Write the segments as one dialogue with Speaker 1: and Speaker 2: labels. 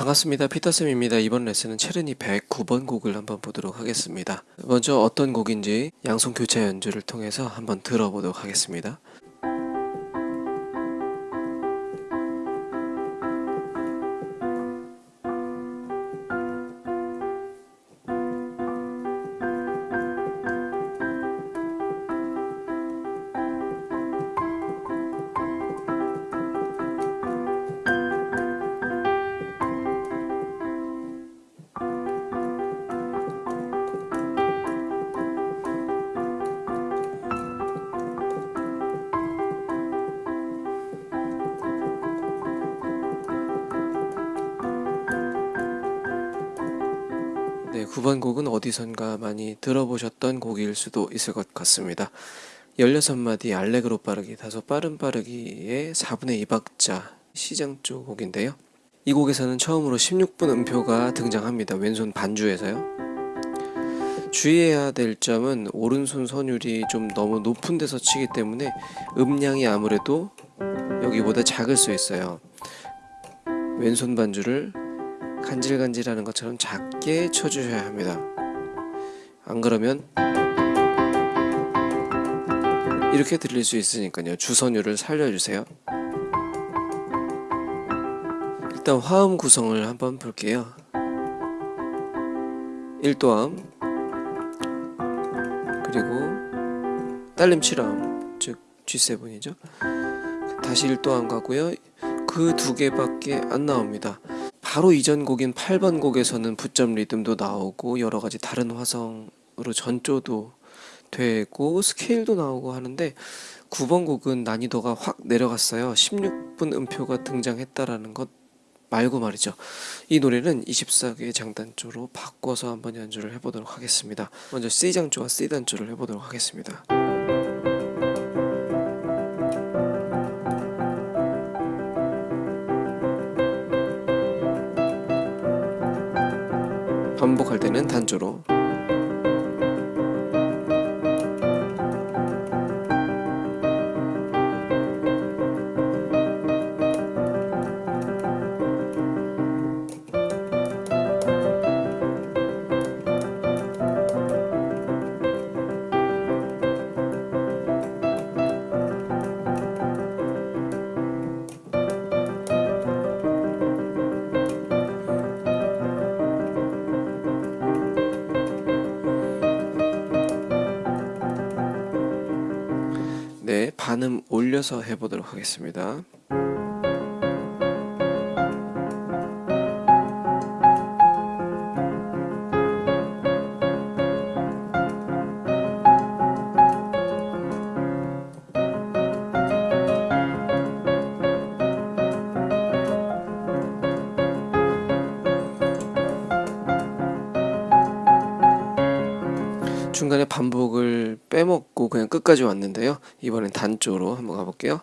Speaker 1: 반갑습니다. 피터쌤입니다. 이번 레슨은 체르니 109번 곡을 한번 보도록 하겠습니다. 먼저 어떤 곡인지 양손 교차 연주를 통해서 한번 들어보도록 하겠습니다. 9번 곡은 어디선가 많이 들어보셨던 곡일 수도 있을 것 같습니다. 16마디 알레그로 빠르기, 다소 빠른 빠르기의 4분의 2박자 시장조 곡인데요. 이 곡에서는 처음으로 16분 음표가 등장합니다. 왼손 반주에서요. 주의해야 될 점은 오른손 선율이 좀 너무 높은 데서 치기 때문에 음량이 아무래도 여기보다 작을 수 있어요. 왼손 반주를 간질간질하는 것처럼 작게 쳐주셔야 합니다. 안 그러면 이렇게 들릴 수 있으니까요. 주선율을 살려주세요. 일단 화음 구성을 한번 볼게요. 1도함 그리고 딸림 7함 즉 G7이죠. 다시 1도함 가고요. 그 두 개밖에 안 나옵니다. 바로 이전 곡인 8번 곡에서는 붙점 리듬도 나오고 여러 가지 다른 화성으로 전조도 되고 스케일도 나오고 하는데 9번 곡은 난이도가 확 내려갔어요. 16분 음표가 등장했다라는 것 말고 말이죠. 이 노래는 24개의 장단조로 바꿔서 한번 연주를 해보도록 하겠습니다. 먼저 C장조와 C단조를 해보도록 하겠습니다. 반복할 때는 단조로 반음 올려서 해보도록 하겠습니다. 중간에 반복을 그냥 끝까지 왔는데요. 이번엔 단조로 한번 가볼게요.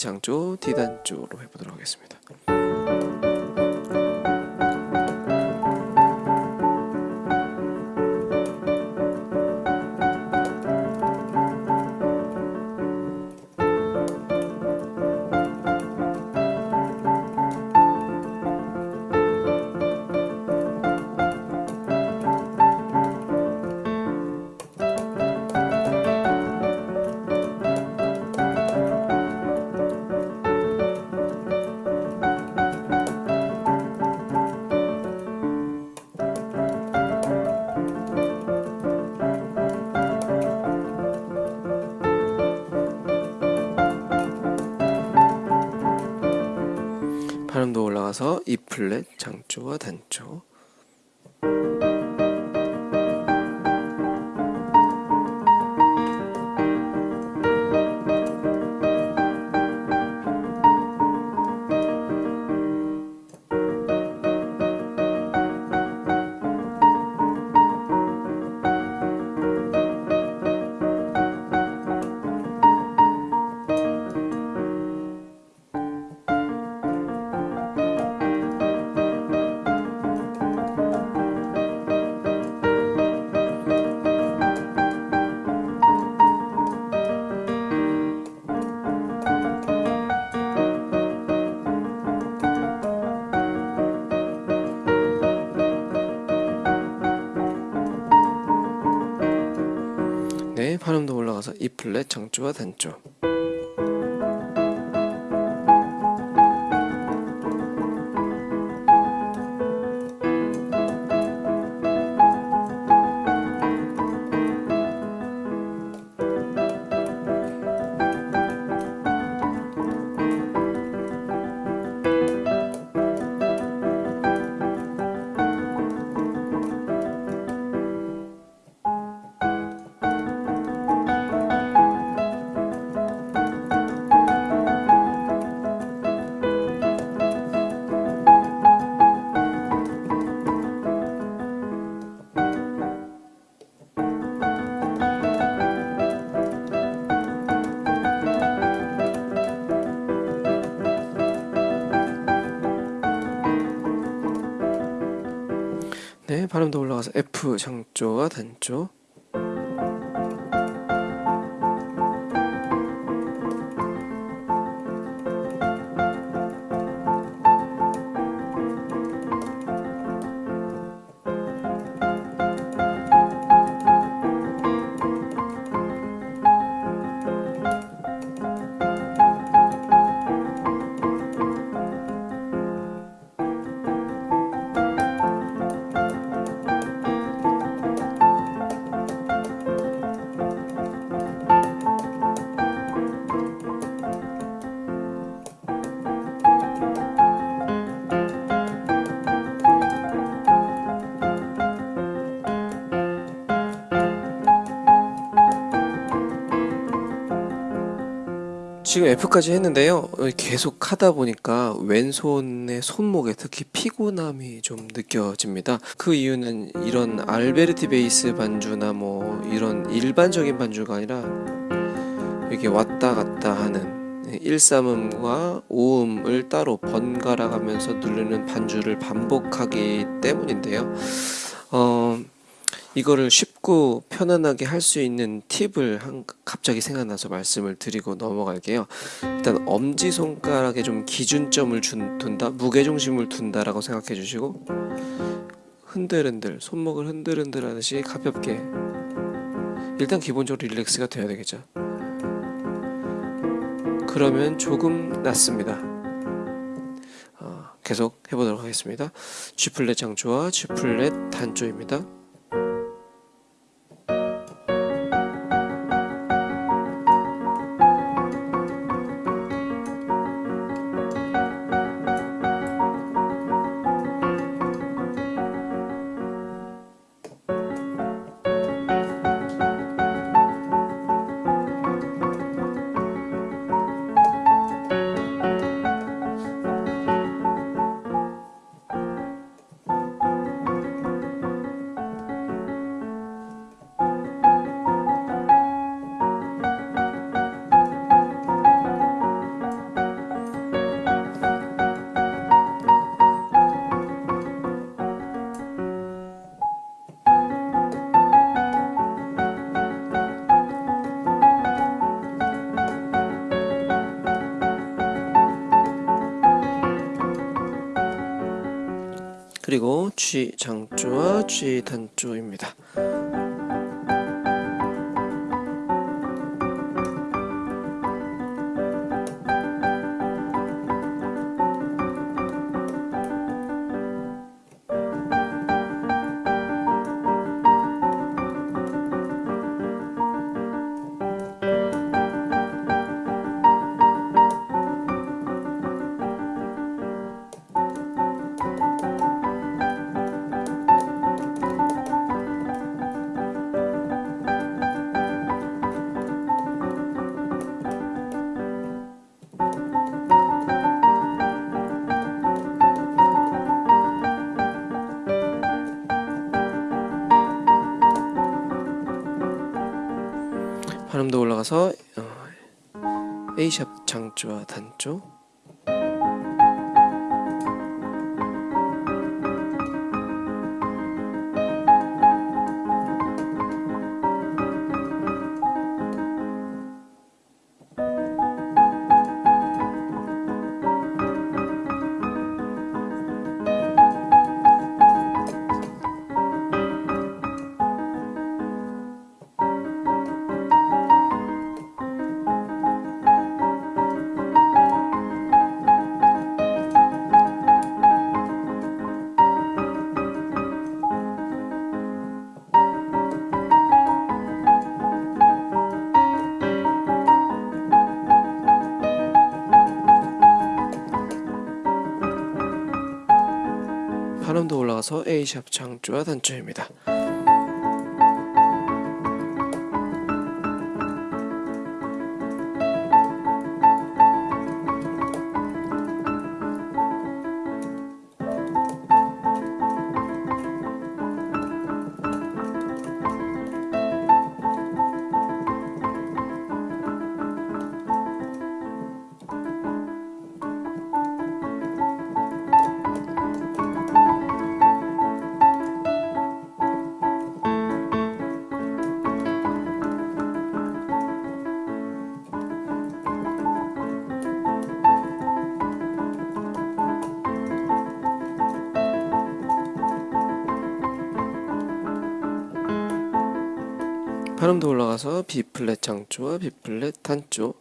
Speaker 1: 올려서 D 장조, D 단조로 해보도록 하겠습니다. 올라가서 E 플랫 장조와 단조 올라가서 E 플랫 장조와 단조. 네, 발음도 올라가서 F 장조와 단조. 지금 F까지 했는데요. 어, 계속 하다 보니까 왼손의 손목에 특히 피곤함이 좀 느껴집니다. 그 이유는 이런 알베르티 베이스 반주나 뭐 이런 일반적인 반주가 아니라 이렇게 왔다 갔다 하는 1삼음과 5음을 따로 번갈아 가면서 누르는 반주를 반복하기 때문인데요. 어, 이거를 쉽고 편안하게 할 수 있는 팁을 한, 갑자기 생각나서 말씀을 드리고 넘어갈게요. 일단 엄지 손가락에 좀 기준점을 준, 둔다, 무게중심을 둔다라고 생각해 주시고 흔들흔들 손목을 흔들흔들 하듯이 가볍게 일단 기본적으로 릴렉스가 돼야 되겠죠. 그러면 조금 낫습니다. 어, 계속 해보도록 하겠습니다. G 플랫 장조와 G 플랫 단조입니다. 그리고 G 장조와 G 단조입니다. 발음도 올라가서 어, A샵 장조와 단조 한음 더 올라가서 A샵 장조와 단조입니다. 발음도 올라가서 B 플랫 장조와 B 플랫 단조.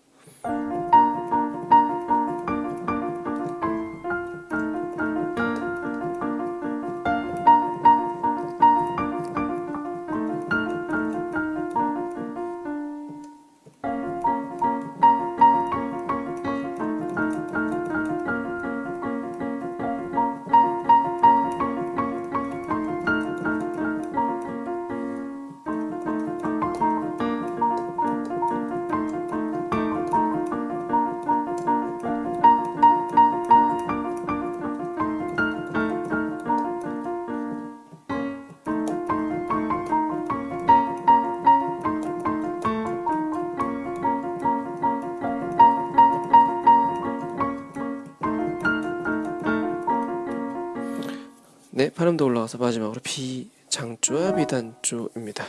Speaker 1: 발음도 올라가서 마지막으로 B 장조와 B 단조입니다.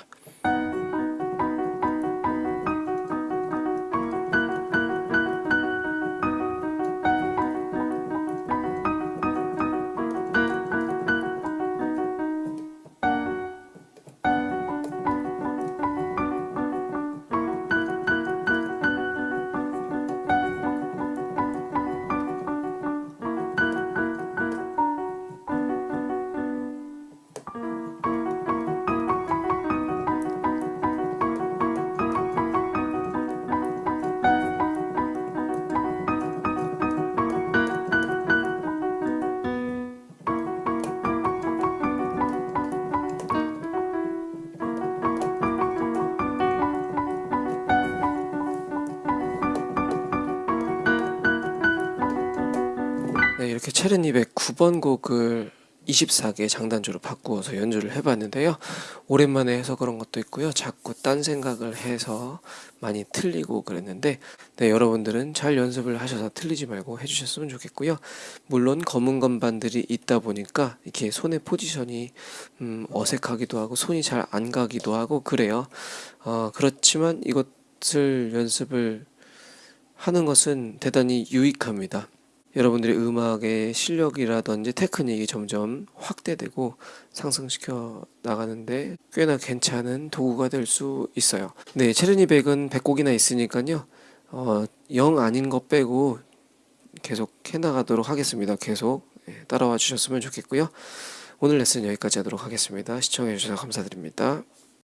Speaker 1: 네, 이렇게 체르니백 9번 곡을 24개 장단조로 바꾸어서 연주를 해봤는데요. 오랜만에 해서 그런 것도 있고요. 자꾸 딴 생각을 해서 많이 틀리고 그랬는데 네, 여러분들은 잘 연습을 하셔서 틀리지 말고 해주셨으면 좋겠고요. 물론 검은 건반들이 있다 보니까 이렇게 손의 포지션이 음, 어색하기도 하고 손이 잘 안 가기도 하고 그래요. 어, 그렇지만 이것을 연습을 하는 것은 대단히 유익합니다. 여러분들의 음악의 실력이라든지 테크닉이 점점 확대되고 상승시켜 나가는데 꽤나 괜찮은 도구가 될 수 있어요. 네, 체르니 백은 100곡이나 있으니까요. 어, 영 아닌 것 빼고 계속 해나가도록 하겠습니다. 계속 예, 따라와 주셨으면 좋겠고요. 오늘 레슨 여기까지 하도록 하겠습니다. 시청해 주셔서 감사드립니다.